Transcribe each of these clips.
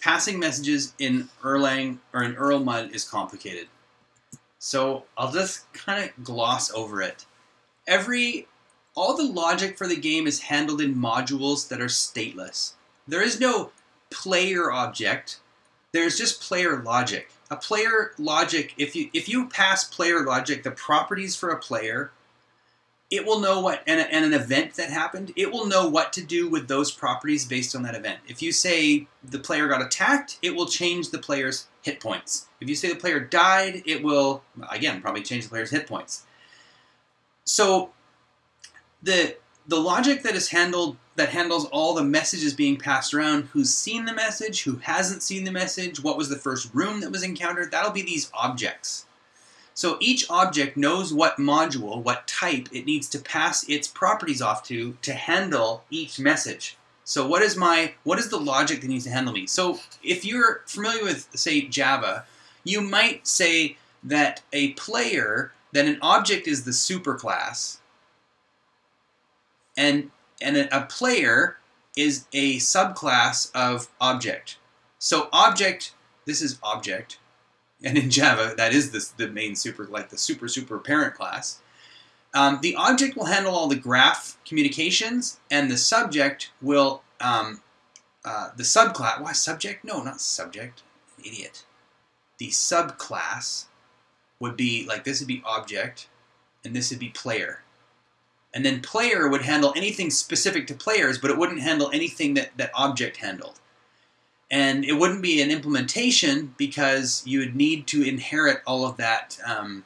passing messages in Erlang or in Erlmud is complicated. So I'll just kind of gloss over it. Every all the logic for the game is handled in modules that are stateless. There is no player object. There's just player logic. A player logic, if you if you pass player logic, the properties for a player, it will know what and, and an event that happened, it will know what to do with those properties based on that event. If you say the player got attacked, it will change the player's hit points. If you say the player died, it will again probably change the player's hit points. So the the logic that is handled that handles all the messages being passed around who's seen the message who hasn't seen the message what was the first room that was encountered that'll be these objects so each object knows what module what type it needs to pass its properties off to to handle each message so what is my what is the logic that needs to handle me so if you're familiar with say java you might say that a player that an object is the superclass and and a, player is a subclass of object. So object, this is object, and in Java that is the, the main super like the super super parent class. Um, the object will handle all the graph communications, and the subject will um, uh, the subclass. Why subject? No, not subject. Idiot. The subclass would be like this would be object, and this would be player and then player would handle anything specific to players, but it wouldn't handle anything that that object handled. And it wouldn't be an implementation because you would need to inherit all of that um,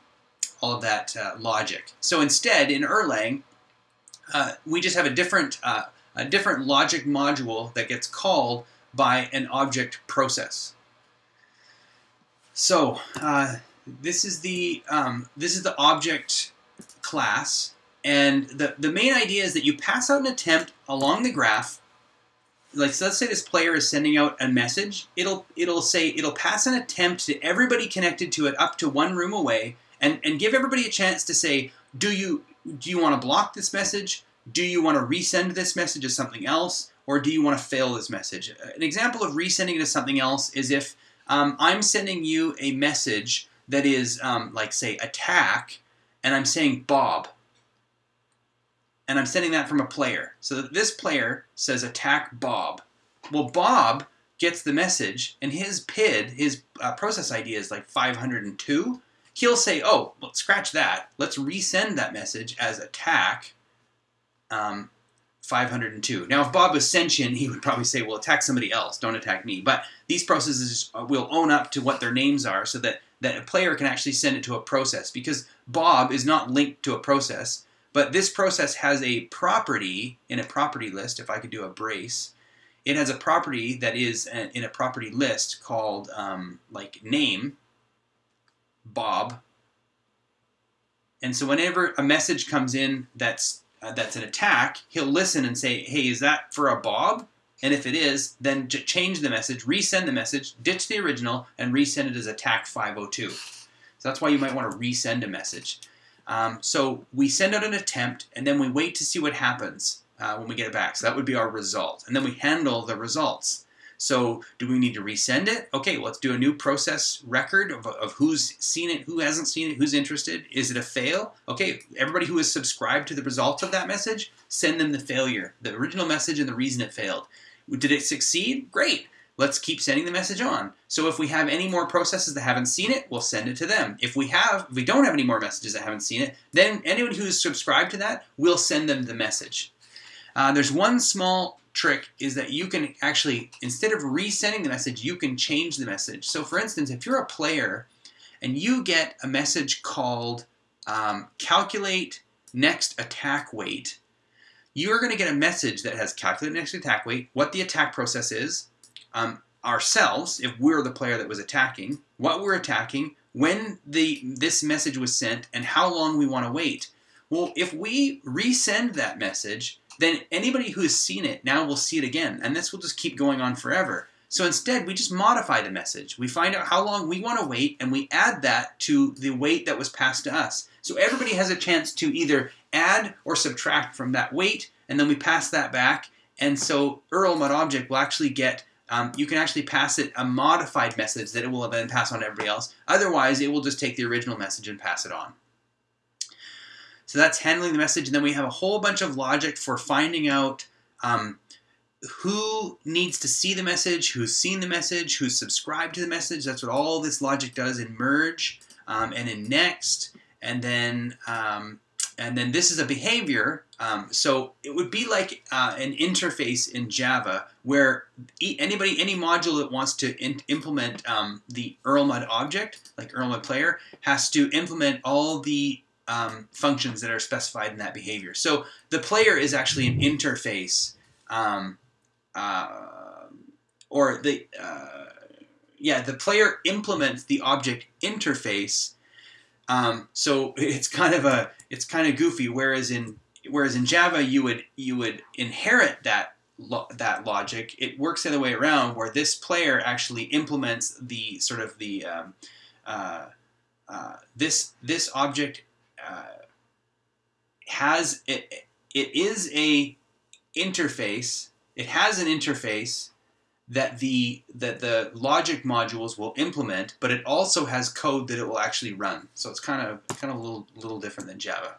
all of that uh, logic. So instead, in Erlang, uh, we just have a different uh, a different logic module that gets called by an object process. So uh, this is the um, this is the object class and the, the main idea is that you pass out an attempt along the graph. Like so let's say this player is sending out a message. It'll it'll say it'll pass an attempt to everybody connected to it up to one room away and, and give everybody a chance to say, do you do you want to block this message? Do you want to resend this message as something else? Or do you want to fail this message? An example of resending it as something else is if um, I'm sending you a message that is um, like say attack and I'm saying Bob and I'm sending that from a player. So that this player says attack Bob. Well, Bob gets the message, and his PID, his uh, process ID is like 502. He'll say, oh, well, scratch that. Let's resend that message as attack um, 502. Now, if Bob was sentient, he would probably say, well, attack somebody else. Don't attack me. But these processes uh, will own up to what their names are so that, that a player can actually send it to a process because Bob is not linked to a process but this process has a property in a property list. If I could do a brace, it has a property that is in a property list called um, like name, Bob. And so whenever a message comes in that's uh, that's an attack, he'll listen and say, "Hey, is that for a Bob?" And if it is, then change the message, resend the message, ditch the original, and resend it as attack 502. So that's why you might want to resend a message. Um, so we send out an attempt, and then we wait to see what happens uh, when we get it back. So that would be our result. And then we handle the results. So do we need to resend it? Okay, let's do a new process record of, of who's seen it, who hasn't seen it, who's interested. Is it a fail? Okay, everybody who has subscribed to the results of that message, send them the failure, the original message and the reason it failed. Did it succeed? Great let's keep sending the message on. So if we have any more processes that haven't seen it, we'll send it to them. If we have, if we don't have any more messages that haven't seen it, then anyone who's subscribed to that, we'll send them the message. Uh, there's one small trick is that you can actually, instead of resending the message, you can change the message. So for instance, if you're a player and you get a message called um, calculate next attack wait, you're going to get a message that has calculate next attack wait, what the attack process is, um, ourselves, if we're the player that was attacking, what we're attacking, when the this message was sent, and how long we want to wait. Well, if we resend that message, then anybody who has seen it now will see it again, and this will just keep going on forever. So instead, we just modify the message. We find out how long we want to wait, and we add that to the wait that was passed to us. So everybody has a chance to either add or subtract from that wait, and then we pass that back. And so Erlmud object will actually get um, you can actually pass it a modified message that it will then pass on to everybody else. Otherwise, it will just take the original message and pass it on. So that's handling the message. And then we have a whole bunch of logic for finding out um, who needs to see the message, who's seen the message, who's subscribed to the message. That's what all this logic does in merge um, and in next. And then um, and then this is a behavior. Um, so it would be like uh, an interface in Java where anybody, any module that wants to implement um, the Erlmud object, like Erlmud player, has to implement all the um, functions that are specified in that behavior. So the player is actually an interface, um, uh, or the uh, yeah, the player implements the object interface. Um, so it's kind of a it's kind of goofy. Whereas in whereas in Java you would you would inherit that lo that logic. It works the other way around, where this player actually implements the sort of the um, uh, uh, this this object uh, has it, it is a interface. It has an interface that the that the logic modules will implement, but it also has code that it will actually run. So it's kind of kind of a little little different than Java.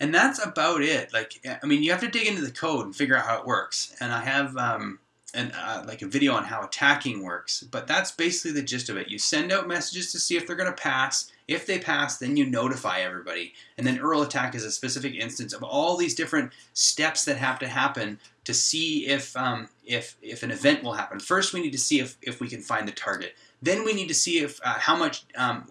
And that's about it. Like I mean, you have to dig into the code and figure out how it works. And I have um, an, uh, like a video on how attacking works, but that's basically the gist of it. You send out messages to see if they're going to pass. If they pass, then you notify everybody. And then Erl attack is a specific instance of all these different steps that have to happen to see if, um, if, if an event will happen. First, we need to see if, if we can find the target. Then we need to see if uh, how much, um,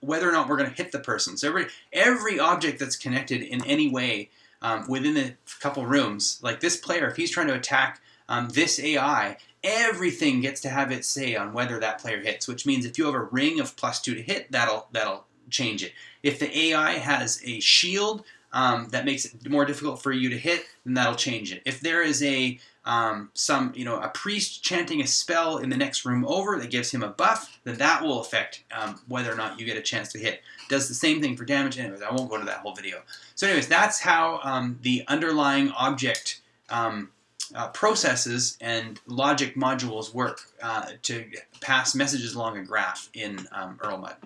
whether or not we're going to hit the person. So every, every object that's connected in any way um, within a couple rooms, like this player, if he's trying to attack um, this AI, everything gets to have its say on whether that player hits, which means if you have a ring of plus two to hit, that'll, that'll change it. If the AI has a shield um, that makes it more difficult for you to hit, then that'll change it. If there is a um, some you know a priest chanting a spell in the next room over that gives him a buff, then that will affect um, whether or not you get a chance to hit. Does the same thing for damage. Anyways, I won't go into that whole video. So anyways, that's how um, the underlying object um, uh, processes and logic modules work uh, to pass messages along a graph in um, Erlmud.